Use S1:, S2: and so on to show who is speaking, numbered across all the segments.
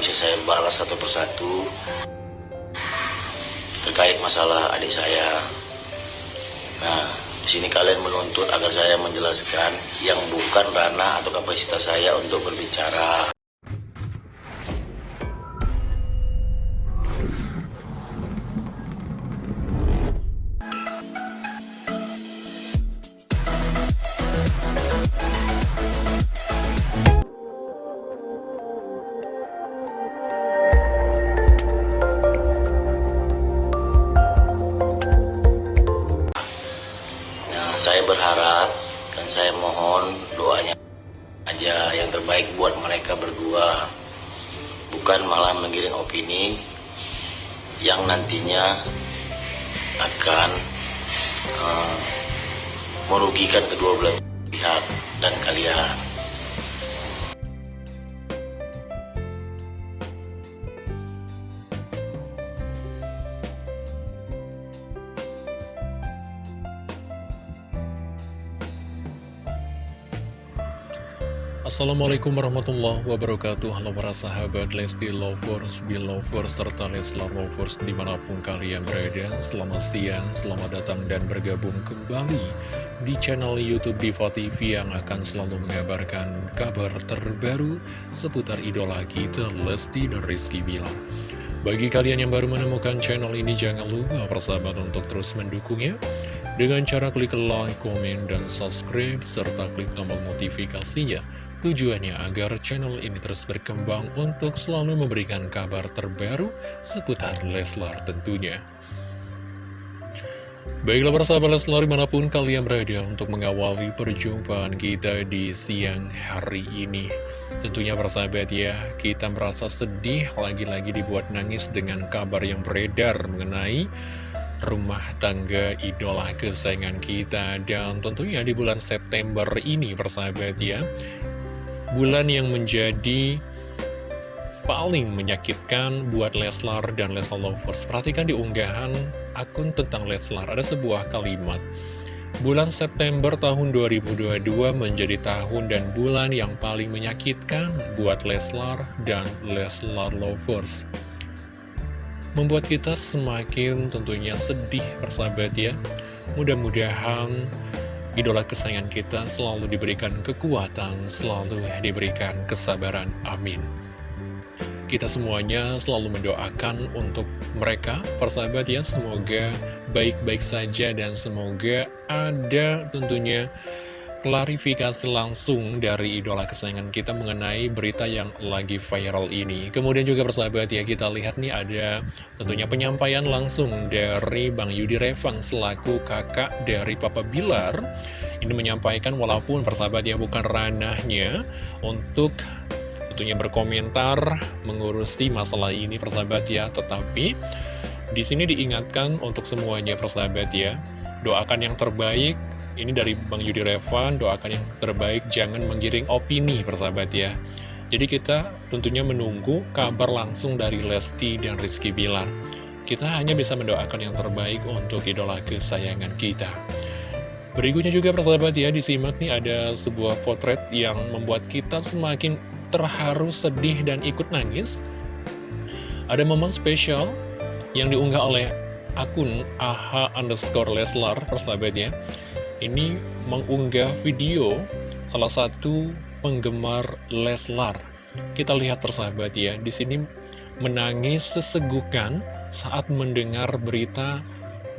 S1: bisa saya balas satu persatu terkait masalah adik saya. Nah, di sini kalian menuntut agar saya menjelaskan yang bukan ranah atau kapasitas saya untuk berbicara. Saya berharap dan saya mohon doanya aja yang terbaik buat mereka berdua. Bukan malah menggiring opini yang nantinya akan eh, merugikan kedua belah pihak dan kalian.
S2: Assalamualaikum warahmatullahi wabarakatuh. Halo para sahabat Lesti Lovers, Belovers, serta Leslar Lovers di mana pun kalian berada. Selamat siang, selamat datang dan bergabung kembali di channel Youtube Diva TV Yang akan selalu mengabarkan kabar terbaru seputar idola kita Lesti dan Rizky Bilar. Bagi kalian yang baru menemukan channel ini jangan lupa persahabat untuk terus mendukungnya. Dengan cara klik like, komen, dan subscribe, serta klik tombol notifikasinya Tujuannya agar channel ini terus berkembang untuk selalu memberikan kabar terbaru seputar Leslar tentunya. Baiklah para sahabat Leslar di mana pun kalian berada untuk mengawali perjumpaan kita di siang hari ini. Tentunya para sahabat ya, kita merasa sedih lagi-lagi dibuat nangis dengan kabar yang beredar mengenai rumah tangga idola kesayangan kita dan tentunya di bulan September ini persahabat ya bulan yang menjadi paling menyakitkan buat Leslar dan Leslar Lovers. Perhatikan di unggahan akun tentang Leslar, ada sebuah kalimat. Bulan September tahun 2022 menjadi tahun dan bulan yang paling menyakitkan buat Leslar dan Leslar Lovers. Membuat kita semakin tentunya sedih persahabat ya. Mudah-mudahan idola kesayangan kita selalu diberikan kekuatan, selalu diberikan kesabaran. Amin. Kita semuanya selalu mendoakan untuk mereka, persahabat ya, semoga baik-baik saja dan semoga ada tentunya klarifikasi langsung dari idola kesayangan kita mengenai berita yang lagi viral ini. Kemudian juga persahabat ya, kita lihat nih ada tentunya penyampaian langsung dari Bang Yudi Revan selaku kakak dari Papa Bilar. Ini menyampaikan walaupun persahabat ya bukan ranahnya untuk tentunya berkomentar mengurusi masalah ini persahabat ya, tetapi di sini diingatkan untuk semuanya persahabat ya, doakan yang terbaik ini dari Bang Yudi Revan, doakan yang terbaik, jangan menggiring opini, persahabat ya. Jadi kita tentunya menunggu kabar langsung dari Lesti dan Rizky Bilar. Kita hanya bisa mendoakan yang terbaik untuk idola kesayangan kita. Berikutnya juga persahabat ya, disimak nih ada sebuah potret yang membuat kita semakin terharu, sedih, dan ikut nangis. Ada momen spesial yang diunggah oleh akun AHA underscore Leslar, persahabat ya ini mengunggah video salah satu penggemar Leslar. Kita lihat persahabat ya, di sini menangis sesegukan saat mendengar berita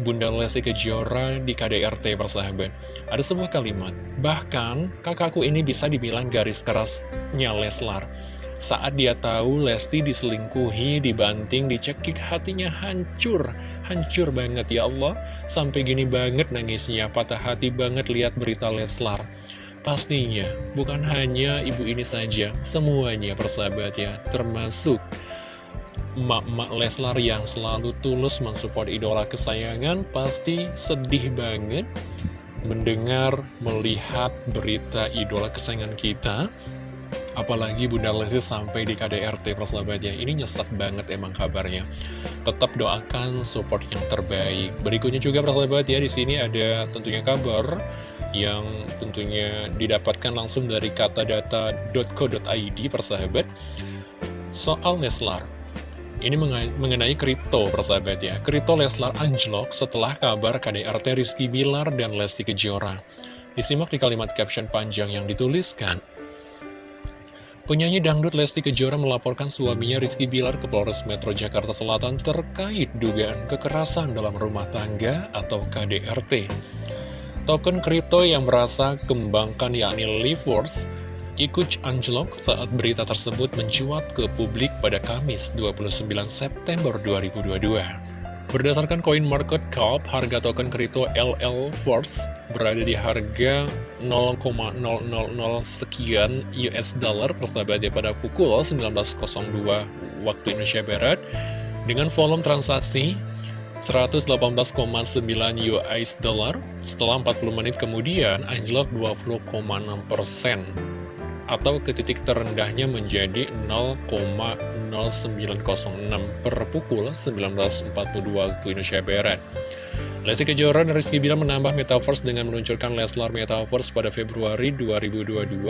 S2: Bunda Lesti Kejora di KDRT persahabat. Ada sebuah kalimat, bahkan kakakku ini bisa dibilang garis kerasnya Leslar. Saat dia tahu Lesti diselingkuhi, dibanting, dicekik, hatinya hancur. Hancur banget ya Allah. Sampai gini banget nangisnya, patah hati banget lihat berita Leslar. Pastinya, bukan hanya ibu ini saja, semuanya persahabat ya, termasuk emak-emak Leslar yang selalu tulus mensupport idola kesayangan, pasti sedih banget mendengar, melihat berita idola kesayangan kita Apalagi Bunda Lesti sampai di KDRT persahabatnya Ini nyesek banget emang kabarnya Tetap doakan support yang terbaik Berikutnya juga persahabat ya di sini ada tentunya kabar Yang tentunya didapatkan langsung dari katadata.co.id persahabat soal Leslar. Ini mengenai kripto, persahabat ya. Kripto Leslar anjlok setelah kabar KDRT Rizky Bilar dan Lesti Kejora. Disimak di kalimat caption panjang yang dituliskan. Penyanyi dangdut Lesti Kejora melaporkan suaminya Rizky Bilar ke Polres Metro Jakarta Selatan terkait dugaan kekerasan dalam rumah tangga atau KDRT. Token kripto yang merasa kembangkan yakni Liveworks ikut anjlok saat berita tersebut mencuat ke publik pada Kamis 29 September 2022. Berdasarkan koin market cap, harga token kripto LL Force berada di harga 0,000 sekian US dollar persahabat pada pukul 19.02 waktu Indonesia Barat dengan volume transaksi 118,9 US dollar setelah 40 menit kemudian anjlok 20,6 persen atau ke titik terendahnya menjadi 0,0906 per pukul 19.42 waktu Indonesia Barat. Lesti Kejora dan Rizky Bilar menambah Metaverse dengan meluncurkan Leslar Metaverse pada Februari 2022.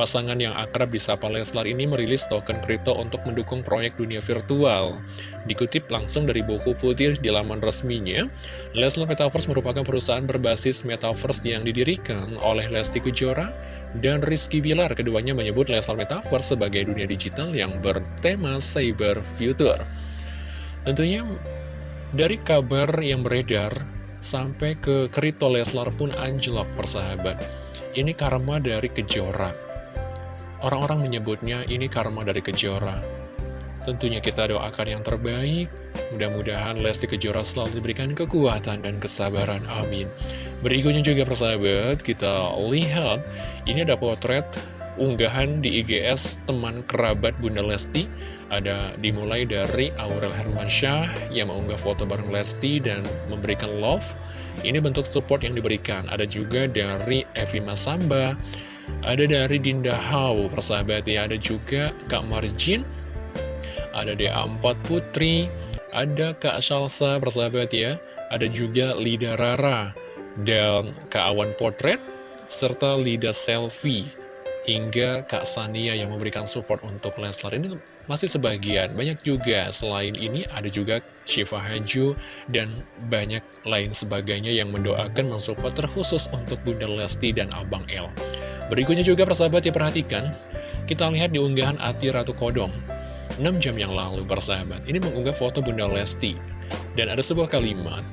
S2: Pasangan yang akrab disapa Leslar ini merilis token kripto untuk mendukung proyek dunia virtual. Dikutip langsung dari buku putih di laman resminya, Leslar Metaverse merupakan perusahaan berbasis Metaverse yang didirikan oleh Lesti Kejora dan Rizky Bilar. Keduanya menyebut Leslar Metaverse sebagai dunia digital yang bertema cyber future. Tentunya dari kabar yang beredar, sampai ke Krito Leslar pun anjlok persahabat. Ini karma dari Kejora. Orang-orang menyebutnya ini karma dari Kejora. Tentunya kita doakan yang terbaik. Mudah-mudahan Lesti Kejora selalu diberikan kekuatan dan kesabaran. Amin. Berikutnya juga persahabat, kita lihat ini ada potret unggahan di IGS teman kerabat Bunda Lesti. Ada dimulai dari Aurel Hermansyah yang mengunggah foto bareng Lesti dan memberikan love. Ini bentuk support yang diberikan. Ada juga dari Evi Masamba ada dari Dinda Hau persahabat ya. Ada juga Kak Marjin ada DA4 Putri ada Kak Shalsa persahabat ya. Ada juga Lida Rara dan Kak Awan Potret serta Lida Selfie hingga Kak Sania yang memberikan support untuk Leslar ini masih sebagian. Banyak juga selain ini ada juga Shiva Haju dan banyak lain sebagainya yang mendoakan mensupport terkhusus untuk Bunda Lesti dan Abang El. Berikutnya juga persahabat ya perhatikan, kita lihat di unggahan Ati Ratu Kodong. 6 jam yang lalu persahabat, ini mengunggah foto Bunda Lesti. Dan ada sebuah kalimat,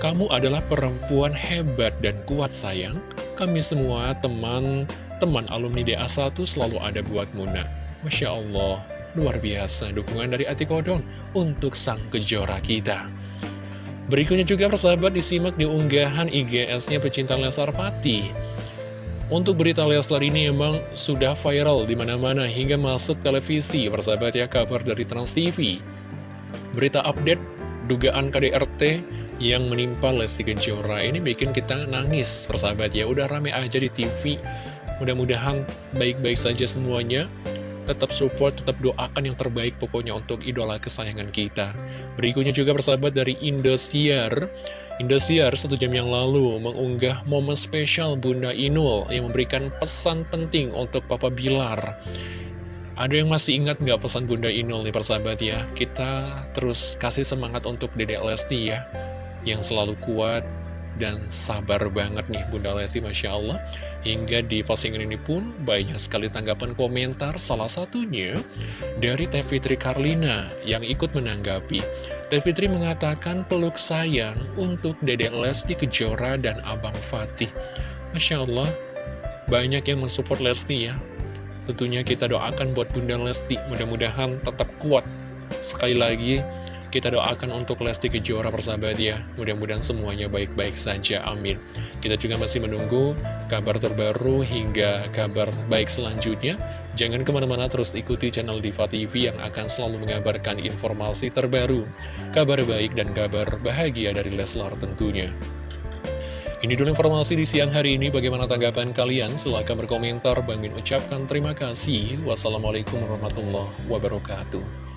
S2: kamu adalah perempuan hebat dan kuat sayang, kami semua teman teman alumni DA1 selalu ada buat Muna. Masya Allah, luar biasa dukungan dari Ati Kodong untuk sang kejora kita. Berikutnya juga persahabat disimak di unggahan IGS-nya pecinta Leslar Pati. Untuk berita Leslar ini emang sudah viral di mana-mana hingga masuk televisi, persahabat ya kabar dari Trans TV. Berita update dugaan KDRT yang menimpa Lesti Kejora ini bikin kita nangis, persahabat ya. Udah rame aja di TV Mudah-mudahan baik-baik saja semuanya. Tetap support, tetap doakan yang terbaik pokoknya untuk idola kesayangan kita. Berikutnya juga persahabat dari Indosiar. Indosiar satu jam yang lalu mengunggah momen spesial Bunda Inul yang memberikan pesan penting untuk Papa Bilar. Ada yang masih ingat nggak pesan Bunda Inul nih persahabat ya? Kita terus kasih semangat untuk Dedek Lesti ya, yang selalu kuat, dan sabar banget nih Bunda Lesti Masya Allah. Hingga di postingan ini pun banyak sekali tanggapan komentar Salah satunya dari Teh Fitri Karlina yang ikut menanggapi. Teh Fitri mengatakan peluk sayang untuk Dedek Lesti Kejora dan Abang Fatih. Masya Allah banyak yang mensupport Lesti ya. Tentunya kita doakan buat Bunda Lesti mudah-mudahan tetap kuat. Sekali lagi kita doakan untuk Lesti Kejora persahabat ya. Mudah-mudahan semuanya baik-baik saja. Amin. Kita juga masih menunggu kabar terbaru hingga kabar baik selanjutnya. Jangan ke mana-mana terus ikuti channel Diva TV yang akan selalu mengabarkan informasi terbaru. Kabar baik dan kabar bahagia dari Leslar tentunya. Ini dulu informasi di siang hari ini. Bagaimana tanggapan kalian? Silahkan berkomentar. Bangin ucapkan terima kasih. Wassalamualaikum warahmatullahi wabarakatuh.